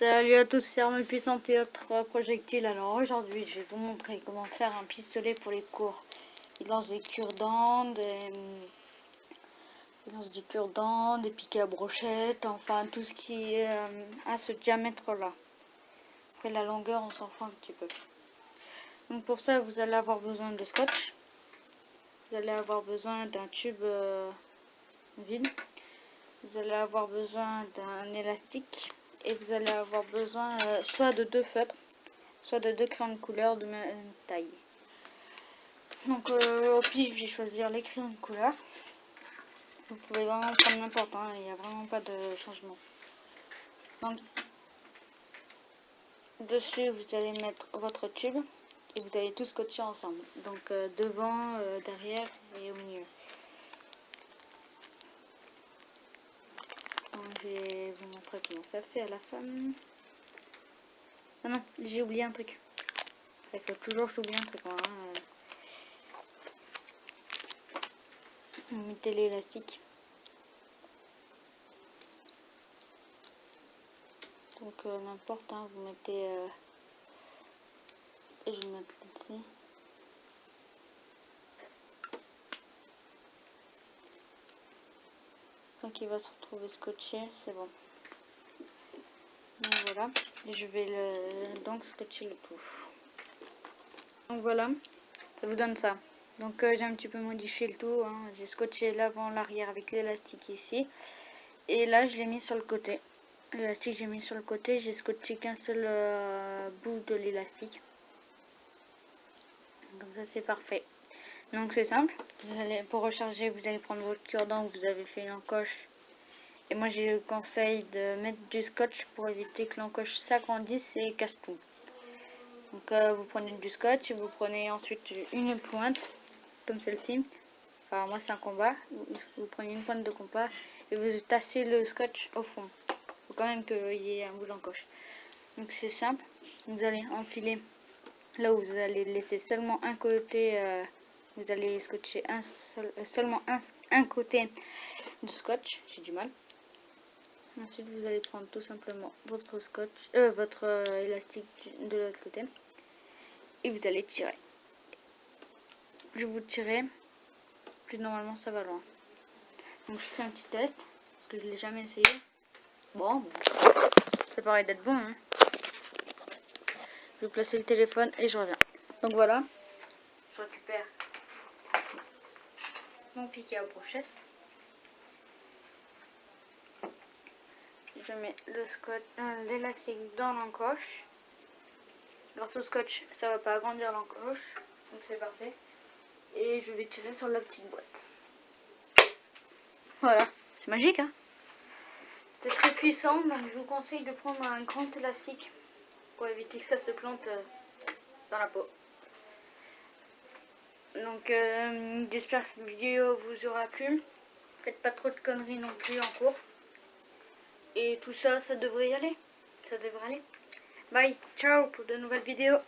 Salut à tous, c'est Arme Puissante et autres projectiles. Alors aujourd'hui, je vais vous montrer comment faire un pistolet pour les cours. Il lance des cure-dents, des... Il lance cure-dents, des piquets à brochette, enfin tout ce qui est euh, à ce diamètre-là. Après la longueur, on s'en fout un petit peu. Donc pour ça, vous allez avoir besoin de scotch. Vous allez avoir besoin d'un tube euh, vide. Vous allez avoir besoin d'un élastique et vous allez avoir besoin euh, soit de deux feutres, soit de deux crayons de couleur de même taille. Donc euh, au pif, j'ai choisi les crayons de couleur. Vous pouvez vraiment prendre n'importe, hein, il n'y a vraiment pas de changement. Donc dessus, vous allez mettre votre tube et vous allez tout scotcher ensemble. Donc euh, devant, derrière et au milieu. Je vais vous montrer comment ça fait à la fin. Ah non, j'ai oublié un truc. Il faut toujours j'oublie un truc. Hein. Vous mettez l'élastique. Donc euh, n'importe, hein, vous mettez... Euh, je vais mettre ici. Donc il va se retrouver scotché, c'est bon. Voilà, je vais le, donc scotcher le tout. Donc voilà, ça vous donne ça. Donc euh, j'ai un petit peu modifié le tout, hein. j'ai scotché l'avant, l'arrière avec l'élastique ici. Et là je l'ai mis sur le côté. L'élastique j'ai mis sur le côté, j'ai scotché qu'un seul euh, bout de l'élastique. Comme ça c'est parfait. Donc c'est simple. Vous allez, pour recharger, vous allez prendre votre cure-dent vous avez fait une encoche. Et moi j'ai le conseil de mettre du scotch pour éviter que l'encoche s'agrandisse et casse tout. Donc euh, vous prenez du scotch, vous prenez ensuite une pointe, comme celle-ci. Enfin moi c'est un combat. Vous, prenez une pointe de compas et vous tassez le scotch au fond. Faut quand même qu'il y ait un bout d'encoche. Donc c'est simple. Vous allez enfiler là où vous allez laisser seulement un côté. Euh, vous allez scotcher un seul, euh, seulement un, côté de scotch, j'ai du mal. Ensuite, vous allez prendre tout simplement votre scotch, euh, votre euh, élastique de l'autre côté, et vous allez tirer. Plus vous tirez, plus normalement ça va loin. Donc je fais un petit test, parce que je l'ai jamais essayé. Bon, ça paraît d'être bon. Hein. Je vais placer le téléphone et je reviens. Donc voilà, je récupère mon piqué à brochette. Je mets le scotch, euh, l'élastique dans l'encoche. Grâce au scotch, ça va pas agrandir l'encoche, donc c'est parfait. Et je vais tirer sur la petite boîte. Voilà, c'est magique hein C'est très puissant, donc je vous conseille de prendre un grand élastique pour éviter que ça se plante euh, dans la peau. Donc euh, j'espère que cette vidéo vous aura plu. Faites pas trop de conneries non plus en cours. Et tout ça, ça devrait y aller. Ça devrait aller. Bye, ciao pour de nouvelles vidéos.